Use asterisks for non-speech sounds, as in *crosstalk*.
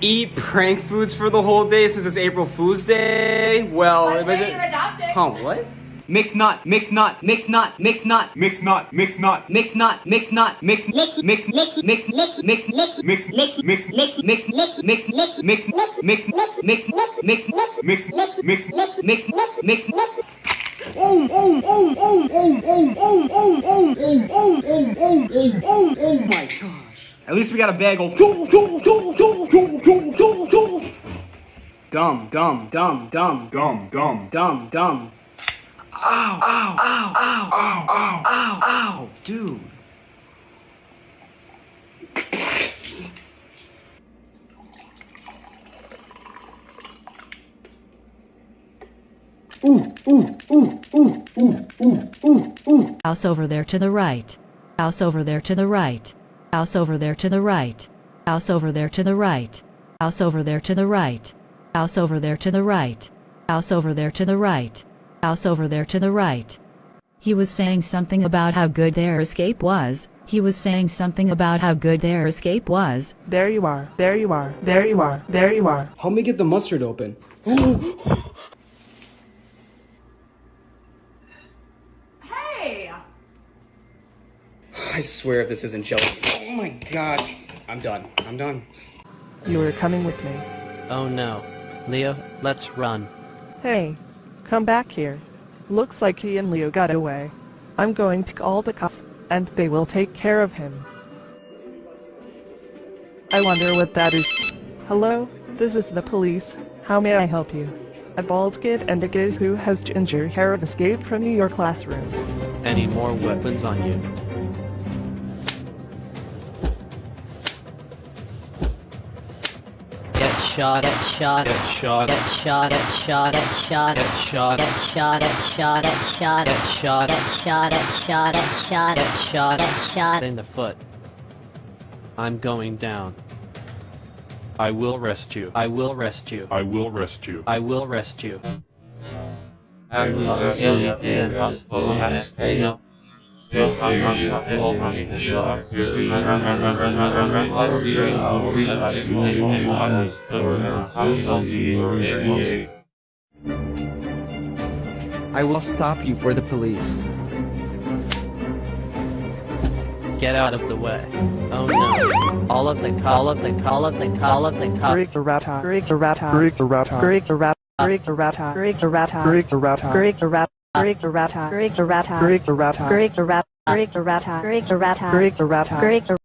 eat prank foods for the whole day since it's April Fool's Day? Well, But if wait, I you're did- adopted. Huh, what? Mix nuts, mix nuts, mix nuts, mix nuts, Mix nuts, mix nuts, mix nuts, mix nuts, mix mix mix mix mix mix mix mix, mix, mix, mix mix mix mix mix mix mix mix mix, mix, mix mix Oh, oh, oh, oh, oh, At least we got a bag of gum, gum, gum, gum, gum, gum, gum, gum. Gum, gum, gum, gum, gum, gum. gum, gum. Ow, ow, ow, ow, ow, ow, ow, ow, dude. Ooh, ooh, ooh, ooh, ooh, ooh, ooh, ooh. House over there to the right. House over there to the right. House over there to the right. House over there to the right. House over there to the right. House over there to the right. House over there to the right. House over there to the right. He was saying something about how good their escape was. He was saying something about how good their escape was. There you are, there you are, there you are, there you are. Help me get the mustard open. *gasps* *gasps* *gasps* Hey. I swear if this isn't jelly. Oh my god. I'm done. I'm done. You are coming with me. Oh no. Leo, let's run. Hey, come back here. Looks like he and Leo got away. I'm going to call the cops, and they will take care of him. I wonder what that is. Hello, this is the police. How may I help you? A bald kid and a kid who has ginger hair escaped from your classroom. Any more weapons on you? Shot, get shot, get shot, get shot, get shot, get shot, get shot, get shot, get shot, get shot, get shot, get shot, get shot, get shot, get shot, get shot in the foot. I'm going down. I will rest you. I will rest you. I will rest you. I will rest you. I will stop you for the police. Get out of the way. Oh no. All of the all of the all of the all of the cop Break the rata, break the rata, break the rata, break the rata, break the rata, break the rata, break the rata, break the rata, Rig-a-rat-a, rig-a-rat-a, rig-a-rat-a, rig-a-rat-a, rig-a-rat-a, rig-a-rat-a, rig-a-rat-a, the rat.